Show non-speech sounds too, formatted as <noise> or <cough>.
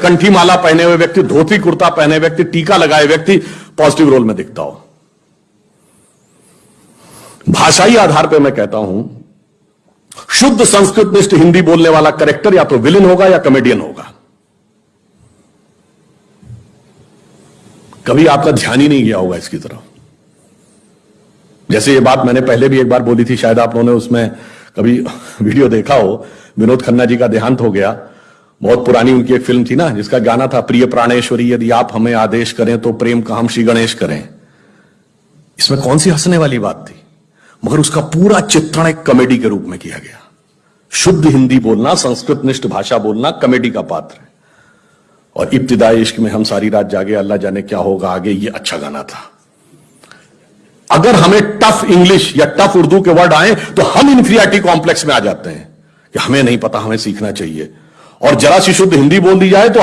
कंठी माला पहने हुए व्यक्ति, धोती कुर्ता पहने व्यक्ति, टीका लगाए व्यक्ति, पॉजिटिव रोल में दिखता हो। भाषाई आधार पर मैं कहता हूँ, शुद्ध संस्कृत निष्ठ हिंदी बोलने वाला करेक्टर या तो विलेन होगा या कॉमेडियन होगा। कभी आपका ध्यान ही नहीं गया होगा इसकी तरफ़। जैसे ये बात मैंने पहले भी एक बार बोली थी, शायद आप लोगों ने उसमें कभी <laughs> वीडियो देखा हो, विनोद खन्ना जी का देहांत हो गया। बहुत पुरानी उनकी एक फ़िल्म थी ना, जिसका गाना था, प्रिय प्राणेश्वरी, यदि आप हमें आदेश करें तो प्रेम का हम श्री गणेश करें। इसमें कौन सी हंसने वाली बात थी? मगर उसका पूरा चित्रण एक कॉमेडी के रूप में किया गया। शुद्ध हिंदी बोलना संस्कृत निष्ठ भाषा बोलना कॉमेडी का पात्र है। और इब्तिदाई इश्क में हम सारी रात जागे, अल्लाह जाने क्या होगा आगे, ये अच्छा गाना था। अगर हमें टफ इंग्लिश या टफ उर्दू के वर्ड आए तो हम इन्फीरियरिटी कॉम्प्लेक्स में आ जाते हैं कि हमें नहीं पता, हमें सीखना चाहिए। और जरा सी शुद्ध हिंदी बोल दी जाए तो